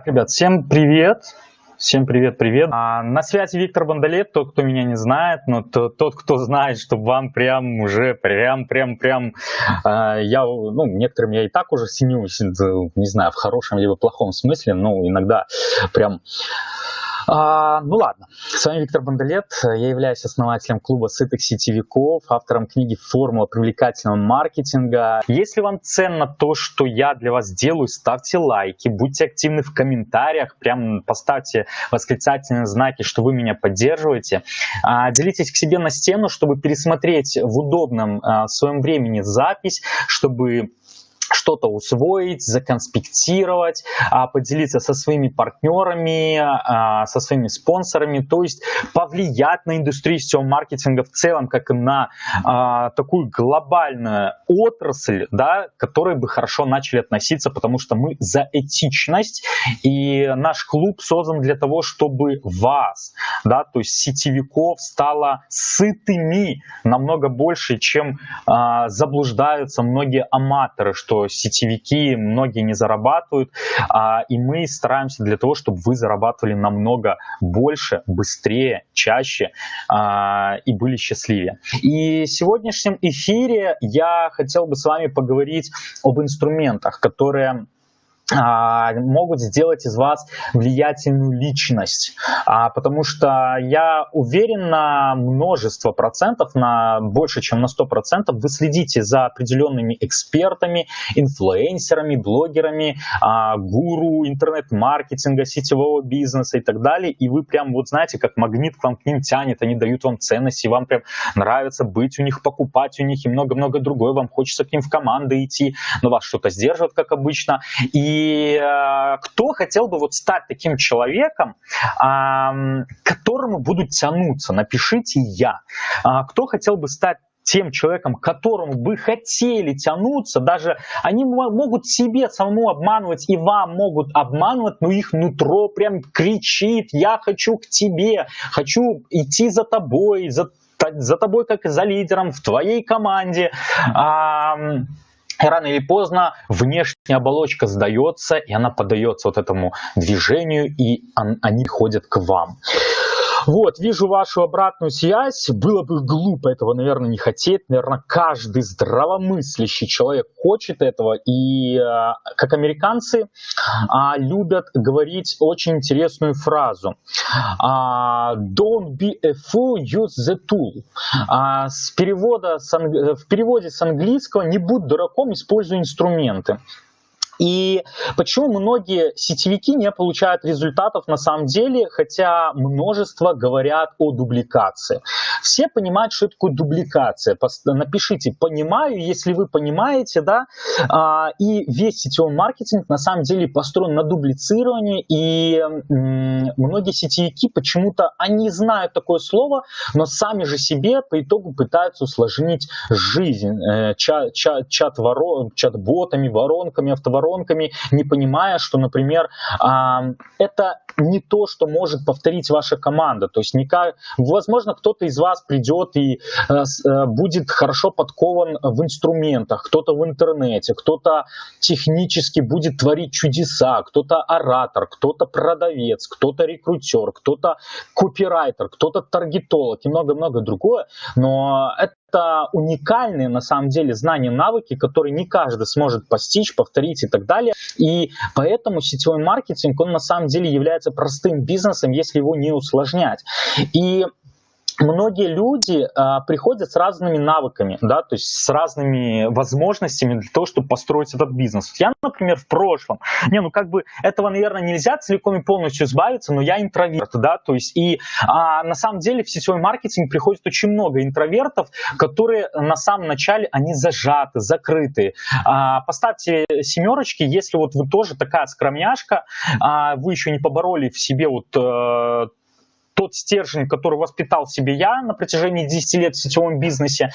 Так, ребят, всем привет. Всем привет-привет. А, на связи Виктор Бондолет, тот, кто меня не знает, но тот, тот кто знает, что вам прям уже прям-прям-прям, а, я, ну, некоторым я и так уже синюсь, не знаю, в хорошем либо плохом смысле, но иногда прям а, ну ладно, с вами Виктор Бондолет, я являюсь основателем клуба сытых сетевиков, автором книги «Формула привлекательного маркетинга». Если вам ценно то, что я для вас делаю, ставьте лайки, будьте активны в комментариях, прям поставьте восклицательные знаки, что вы меня поддерживаете. А, делитесь к себе на стену, чтобы пересмотреть в удобном а, своем времени запись, чтобы что-то усвоить, законспектировать, а, поделиться со своими партнерами, а, со своими спонсорами, то есть повлиять на индустрию сетевого маркетинга в целом, как и на а, такую глобальную отрасль, да, к которой бы хорошо начали относиться, потому что мы за этичность, и наш клуб создан для того, чтобы вас, да, то есть сетевиков стало сытыми намного больше, чем заблуждаются многие аматоры, что сетевики многие не зарабатывают, а, и мы стараемся для того, чтобы вы зарабатывали намного больше, быстрее, чаще а, и были счастливее. И в сегодняшнем эфире я хотел бы с вами поговорить об инструментах, которые могут сделать из вас влиятельную личность, а, потому что я уверен на множество процентов, на больше, чем на сто процентов, вы следите за определенными экспертами, инфлюенсерами, блогерами, а, гуру интернет-маркетинга, сетевого бизнеса и так далее, и вы прям вот знаете, как магнит к вам к ним тянет, они дают вам ценности, вам прям нравится быть у них, покупать у них и много-много другое, вам хочется к ним в команды идти, но вас что-то сдерживает, как обычно, и и э, кто хотел бы вот стать таким человеком, э, к которому будут тянуться? Напишите я. Э, кто хотел бы стать тем человеком, к которому бы хотели тянуться, даже они могут себе самому обманывать и вам могут обманывать, но их нутро прям кричит, я хочу к тебе, хочу идти за тобой, за, за тобой как за лидером в твоей команде. Рано или поздно внешняя оболочка сдается, и она поддается вот этому движению, и они ходят к вам. Вот, вижу вашу обратную связь. Было бы глупо этого, наверное, не хотеть. Наверное, каждый здравомыслящий человек хочет этого. И э, как американцы а, любят говорить очень интересную фразу. А, Don't be a fool, use the tool. А, с перевода, в переводе с английского «не будь дураком, используй инструменты». И почему многие сетевики не получают результатов на самом деле, хотя множество говорят о дубликации. Все понимают, что такое дубликация. Напишите «понимаю», если вы понимаете, да, а, и весь сетевой маркетинг на самом деле построен на дублицировании, и многие сетевики почему-то, они знают такое слово, но сами же себе по итогу пытаются усложнить жизнь э, чат, чат, чат ворон, чат-ботами, воронками, автоворонками, воронками, не понимая, что, например, это не то, что может повторить ваша команда. То есть, никак, возможно, кто-то из вас придет и э, э, будет хорошо подкован в инструментах, кто-то в интернете, кто-то технически будет творить чудеса, кто-то оратор, кто-то продавец, кто-то рекрутер, кто-то копирайтер, кто-то таргетолог и много-много другое. Но это это уникальные на самом деле знания, навыки, которые не каждый сможет постичь, повторить и так далее. И поэтому сетевой маркетинг, он на самом деле является простым бизнесом, если его не усложнять. И многие люди а, приходят с разными навыками, да, то есть с разными возможностями для того, чтобы построить этот бизнес. Я, например, в прошлом, не, ну как бы этого, наверное, нельзя целиком и полностью избавиться, но я интроверт, да, то есть и а, на самом деле в сетевой маркетинг приходит очень много интровертов, которые на самом начале, они зажаты, закрыты. А, поставьте семерочки, если вот вы тоже такая скромняшка, а, вы еще не побороли в себе вот э, тот стержень, который воспитал себе я на протяжении 10 лет в сетевом бизнесе.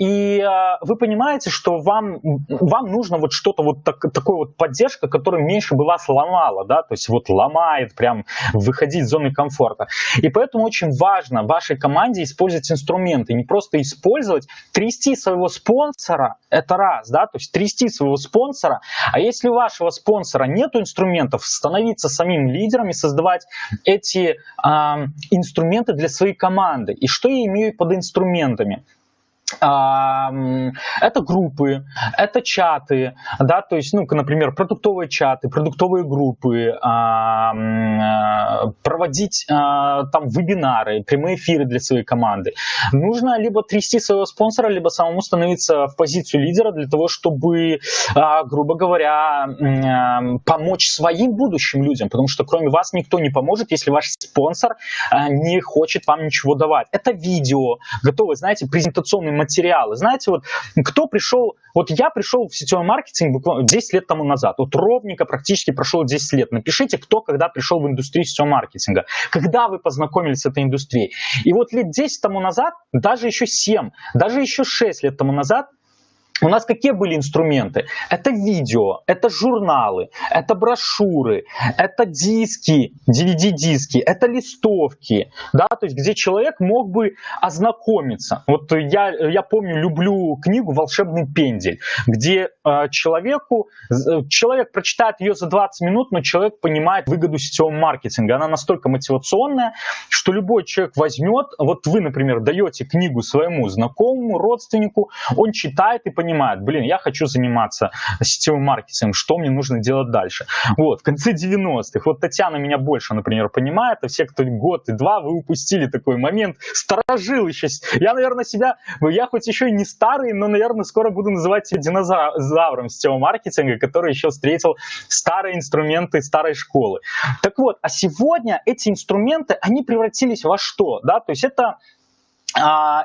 И вы понимаете, что вам, вам нужно вот что-то вот так, такое вот поддержка, которая меньше бы вас ломала, да, то есть вот ломает прям выходить из зоны комфорта. И поэтому очень важно вашей команде использовать инструменты, не просто использовать, трясти своего спонсора, это раз, да, то есть трясти своего спонсора, а если у вашего спонсора нет инструментов, становиться самим лидером и создавать эти э, инструменты для своей команды. И что я имею под инструментами? Это группы, это чаты, да, то есть, ну, например, продуктовые чаты, продуктовые группы, проводить а, там вебинары, прямые эфиры для своей команды. Нужно либо трясти своего спонсора, либо самому становиться в позицию лидера для того, чтобы, а, грубо говоря, помочь своим будущим людям, потому что кроме вас никто не поможет, если ваш спонсор не хочет вам ничего давать. Это видео, готовые, знаете, презентационные материалы. Знаете, вот кто пришел, вот я пришел в сетевой маркетинг буквально 10 лет тому назад, вот ровненько практически прошло 10 лет. Напишите, кто когда пришел в индустрию сетевого маркетинга, когда вы познакомились с этой индустрией. И вот лет 10 тому назад, даже еще 7, даже еще 6 лет тому назад, у нас какие были инструменты? Это видео, это журналы, это брошюры, это диски, DVD-диски, это листовки, да, то есть где человек мог бы ознакомиться. Вот я, я помню, люблю книгу «Волшебный пендель», где э, человеку, человек прочитает ее за 20 минут, но человек понимает выгоду сетевого маркетинга. Она настолько мотивационная, что любой человек возьмет, вот вы, например, даете книгу своему знакомому, родственнику, он читает и понимает, понимает, блин, я хочу заниматься сетевым маркетингом, что мне нужно делать дальше. Вот, в конце 90-х, вот Татьяна меня больше, например, понимает, а все, кто год и два, вы упустили такой момент, сторожил еще. Я, наверное, себя, я хоть еще и не старый, но, наверное, скоро буду называть себя динозавром сетевого маркетинга, который еще встретил старые инструменты старой школы. Так вот, а сегодня эти инструменты, они превратились во что? Да? То есть это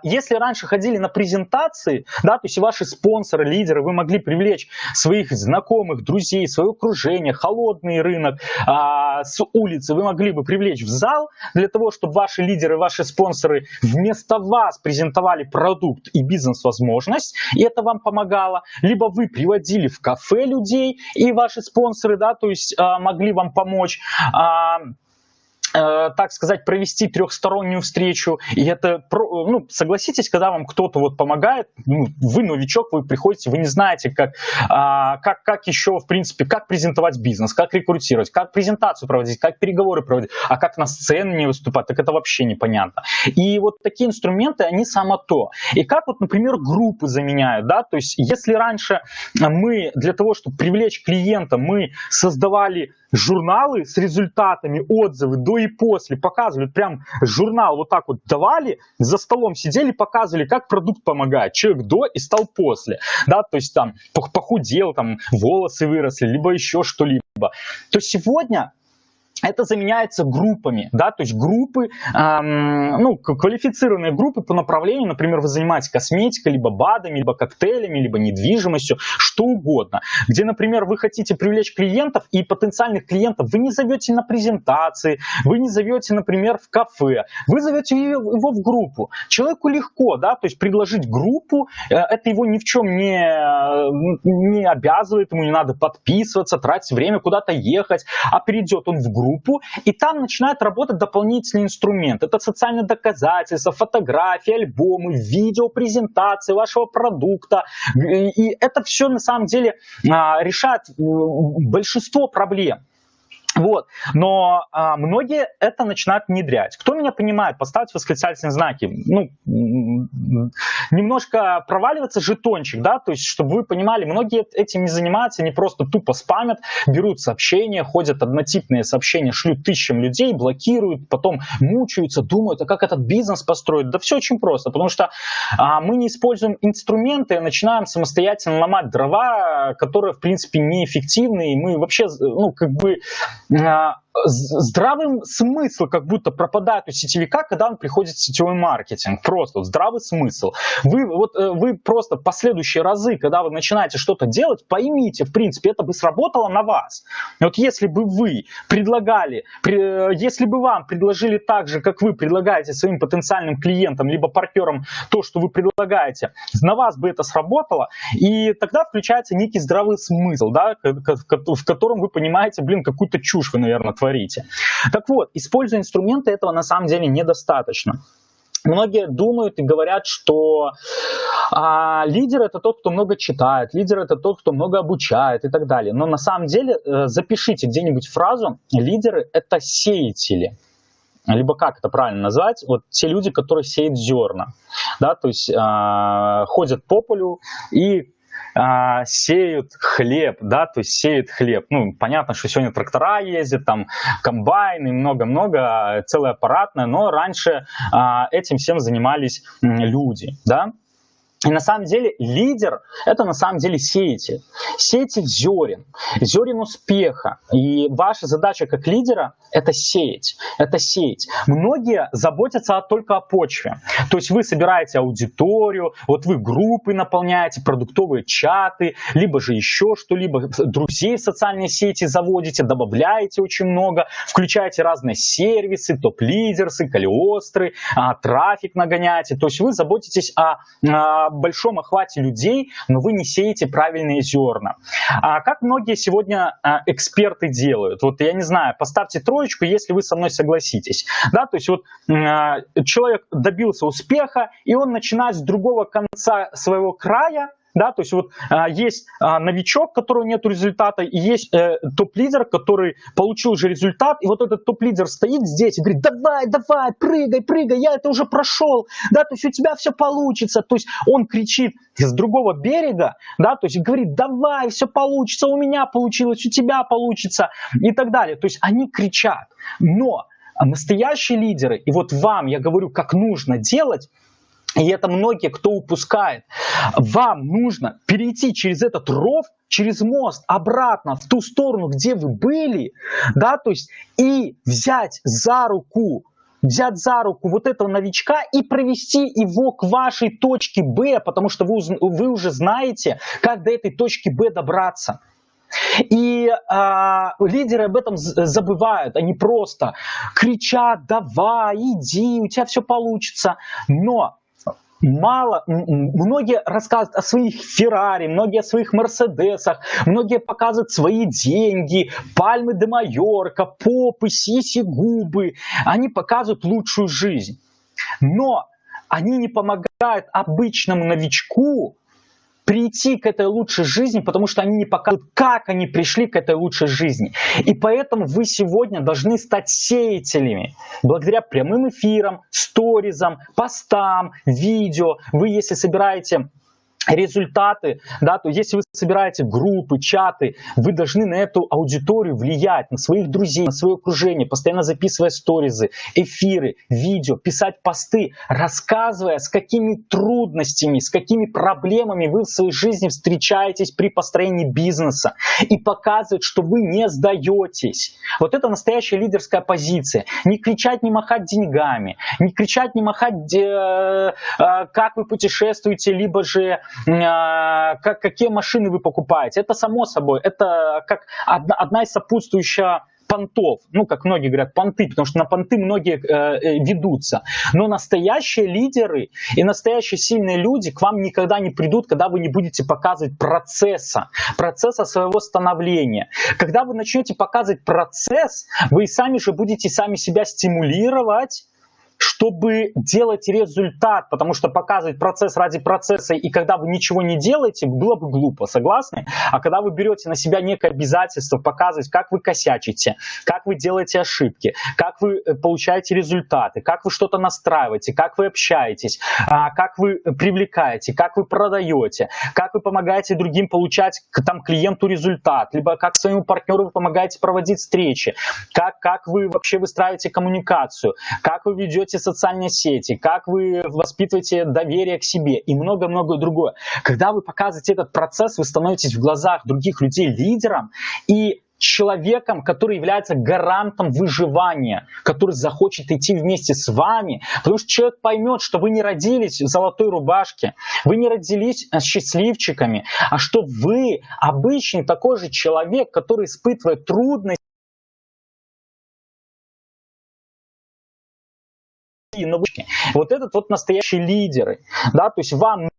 если раньше ходили на презентации, да, то есть ваши спонсоры, лидеры, вы могли привлечь своих знакомых, друзей, свое окружение, холодный рынок а, с улицы, вы могли бы привлечь в зал для того, чтобы ваши лидеры, ваши спонсоры вместо вас презентовали продукт и бизнес-возможность, и это вам помогало. Либо вы приводили в кафе людей, и ваши спонсоры, да, то есть а, могли вам помочь. А, так сказать, провести трехстороннюю встречу. И это, ну, согласитесь, когда вам кто-то вот помогает, ну, вы новичок, вы приходите, вы не знаете, как, а, как, как еще, в принципе, как презентовать бизнес, как рекрутировать, как презентацию проводить, как переговоры проводить, а как на сцене не выступать, так это вообще непонятно. И вот такие инструменты, они само то. И как вот, например, группы заменяют, да, то есть если раньше мы для того, чтобы привлечь клиента, мы создавали журналы с результатами, отзывы до и после, показывали, прям журнал вот так вот давали, за столом сидели, показывали, как продукт помогает. Человек до и стал после, да, то есть там похудел, там волосы выросли, либо еще что-либо. То сегодня это заменяется группами, да, то есть группы, эм, ну, квалифицированные группы по направлению, например, вы занимаетесь косметикой, либо БАДами, либо коктейлями, либо недвижимостью, что угодно, где, например, вы хотите привлечь клиентов и потенциальных клиентов, вы не зовете на презентации, вы не зовете, например, в кафе, вы зовете его в группу. Человеку легко, да, то есть предложить группу, э, это его ни в чем не, не обязывает, ему не надо подписываться, тратить время куда-то ехать, а перейдет он в группу, группу, и там начинает работать дополнительный инструмент. Это социальные доказательства, фотографии, альбомы, видео, презентации вашего продукта. И это все на самом деле а, решает большинство проблем. Вот. Но а, многие это начинают внедрять. Кто меня понимает, поставьте восклицательные знаки. Ну, немножко проваливается жетончик, да, то есть, чтобы вы понимали, многие этим не занимаются, они просто тупо спамят, берут сообщения, ходят однотипные сообщения, шлют тысячам людей, блокируют, потом мучаются, думают, а как этот бизнес построить? Да все очень просто, потому что а, мы не используем инструменты, начинаем самостоятельно ломать дрова, которые, в принципе, неэффективны, и мы вообще, ну, как бы а, здравый смысл как будто пропадает у сетевика, когда он приходит в сетевой маркетинг. Просто вот здравый смысл. Вы, вот, э, вы просто последующие разы, когда вы начинаете что-то делать, поймите, в принципе, это бы сработало на вас. Вот если бы вы предлагали, при, если бы вам предложили так же, как вы предлагаете своим потенциальным клиентам, либо партнерам то, что вы предлагаете, на вас бы это сработало, и тогда включается некий здравый смысл, да, в котором вы понимаете, блин, какую-то чушь вы, наверное, творите. Так вот, используя инструменты, этого на самом деле недостаточно. Многие думают и говорят, что а, лидер это тот, кто много читает, лидер это тот, кто много обучает и так далее. Но на самом деле э, запишите где-нибудь фразу «лидеры это сеятели» либо как это правильно назвать, вот те люди, которые сеют зерна, да, то есть э, ходят по полю и а, сеют хлеб, да, то есть сеют хлеб. Ну, понятно, что сегодня трактора ездят, там комбайны, много-много, целое аппаратное, но раньше а, этим всем занимались люди, да. И на самом деле лидер – это на самом деле сеятель. Сеятель зерен, зерен успеха. И ваша задача как лидера – это сеять, это сеять. Многие заботятся только о почве. То есть вы собираете аудиторию, вот вы группы наполняете, продуктовые чаты, либо же еще что-либо, друзей в социальные сети заводите, добавляете очень много, включаете разные сервисы, топ-лидерсы, калиостры, а, трафик нагоняете. То есть вы заботитесь о, о большом охвате людей, но вы не сеете правильные зерна. А как многие сегодня а, эксперты делают? Вот я не знаю, поставьте троечку, если вы со мной согласитесь. Да, то есть вот а, человек добился успеха, и он начинает с другого конца своего края, да, то есть вот а, есть а, новичок, которого нет результата, и есть э, топ-лидер, который получил уже результат, и вот этот топ-лидер стоит здесь и говорит, давай, давай, прыгай, прыгай, я это уже прошел, да, то есть у тебя все получится, то есть он кричит с другого берега, да, то есть говорит, давай, все получится, у меня получилось, у тебя получится и так далее, то есть они кричат, но настоящие лидеры, и вот вам я говорю, как нужно делать, и это многие, кто упускает. Вам нужно перейти через этот ров, через мост, обратно в ту сторону, где вы были, да, то есть и взять за руку взять за руку вот этого новичка и провести его к вашей точке Б, потому что вы, вы уже знаете, как до этой точки Б добраться. И а, лидеры об этом забывают, они просто кричат, давай, иди, у тебя все получится. Но мало, многие рассказывают о своих Феррари, многие о своих Мерседесах, многие показывают свои деньги, пальмы де Майорка, попы, сиси, губы. Они показывают лучшую жизнь. Но они не помогают обычному новичку прийти к этой лучшей жизни, потому что они не показывают, как они пришли к этой лучшей жизни. И поэтому вы сегодня должны стать сеятелями. Благодаря прямым эфирам, сторизам, постам, видео. Вы, если собираете результаты, да, то если вы собираете группы, чаты, вы должны на эту аудиторию влиять, на своих друзей, на свое окружение, постоянно записывая сторизы, эфиры, видео, писать посты, рассказывая, с какими трудностями, с какими проблемами вы в своей жизни встречаетесь при построении бизнеса и показывать, что вы не сдаетесь. Вот это настоящая лидерская позиция. Не кричать, не махать деньгами, не кричать, не махать, э, э, как вы путешествуете, либо же как, какие машины вы покупаете. Это само собой, это как одна, одна из сопутствующих понтов, ну, как многие говорят, понты, потому что на понты многие э, э, ведутся. Но настоящие лидеры и настоящие сильные люди к вам никогда не придут, когда вы не будете показывать процесса, процесса своего становления. Когда вы начнете показывать процесс, вы сами же будете сами себя стимулировать, чтобы делать результат, потому что показывать процесс ради процесса, и когда вы ничего не делаете, было бы глупо, согласны? А когда вы берете на себя некое обязательство показывать, как вы косячите, как вы делаете ошибки, как вы э, получаете результаты, как вы что-то настраиваете, как вы общаетесь, а, как вы привлекаете, как вы продаете, как вы помогаете другим получать там клиенту результат, либо как своему партнеру вы помогаете проводить встречи, как, как вы вообще выстраиваете коммуникацию, как вы ведете ведете социальные сети, как вы воспитываете доверие к себе и много-много другое. Когда вы показываете этот процесс, вы становитесь в глазах других людей лидером, и человеком, который является гарантом выживания, который захочет идти вместе с вами, потому что человек поймет, что вы не родились в золотой рубашке, вы не родились э, счастливчиками, а что вы обычный такой же человек, который испытывает трудности, Вот этот вот настоящие лидеры, да, то есть вам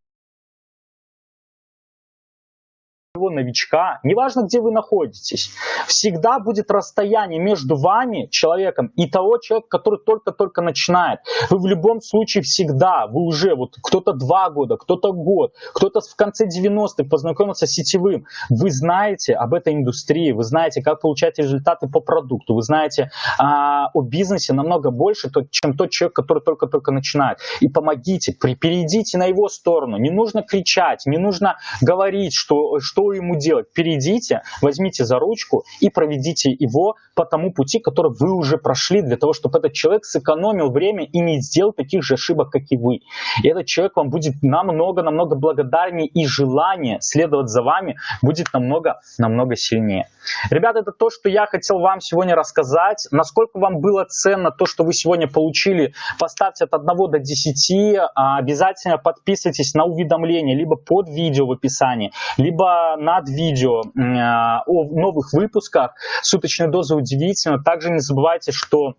своего новичка, неважно, где вы находитесь, всегда будет расстояние между вами, человеком, и того человека, который только-только начинает. Вы в любом случае всегда, вы уже, вот кто-то два года, кто-то год, кто-то в конце 90-х познакомился с сетевым. Вы знаете об этой индустрии, вы знаете, как получать результаты по продукту, вы знаете а, о бизнесе намного больше, чем тот человек, который только-только начинает. И помогите, перейдите на его сторону. Не нужно кричать, не нужно говорить, что, что ему делать? Перейдите, возьмите за ручку и проведите его по тому пути, который вы уже прошли, для того, чтобы этот человек сэкономил время и не сделал таких же ошибок, как и вы. И этот человек вам будет намного-намного благодарнее, и желание следовать за вами будет намного-намного сильнее. Ребята, это то, что я хотел вам сегодня рассказать. Насколько вам было ценно то, что вы сегодня получили, поставьте от 1 до 10. А, обязательно подписывайтесь на уведомления либо под видео в описании, либо над видео а, о новых выпусках. Суточная доза удивительно. Также не забывайте, что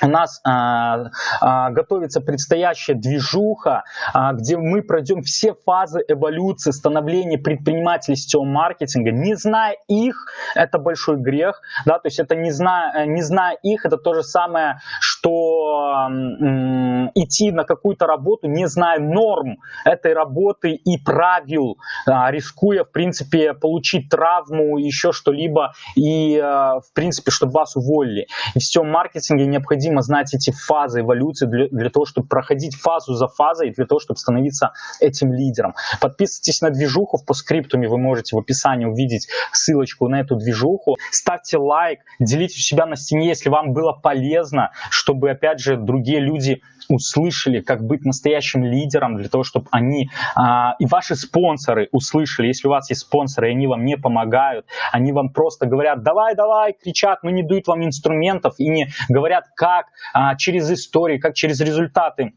у нас а, а, готовится предстоящая движуха, а, где мы пройдем все фазы эволюции становления предпринимателей сетевого маркетинга. Не зная их, это большой грех. Да? То есть это не зная, не зная их, это то же самое, что м, идти на какую-то работу, не зная норм этой работы и правил, а, рискуя, в принципе, получить травму, еще что-либо, и, а, в принципе, чтобы вас уволили. И в сетевом маркетинге необходимо знать эти фазы эволюции для, для того, чтобы проходить фазу за фазой, для того, чтобы становиться этим лидером. Подписывайтесь на движуху в постскриптуме, вы можете в описании увидеть ссылочку на эту движуху. Ставьте лайк, делитесь у себя на стене, если вам было полезно, чтобы, опять же, другие люди услышали, как быть настоящим лидером, для того, чтобы они а, и ваши спонсоры услышали, если у вас есть спонсоры, и они вам не помогают, они вам просто говорят, давай, давай, кричат, но не дают вам инструментов и не говорят, как а, через истории, как через результаты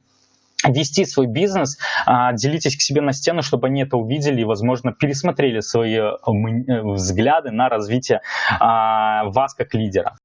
вести свой бизнес, а, делитесь к себе на стену, чтобы они это увидели и, возможно, пересмотрели свои э, взгляды на развитие а, вас как лидера.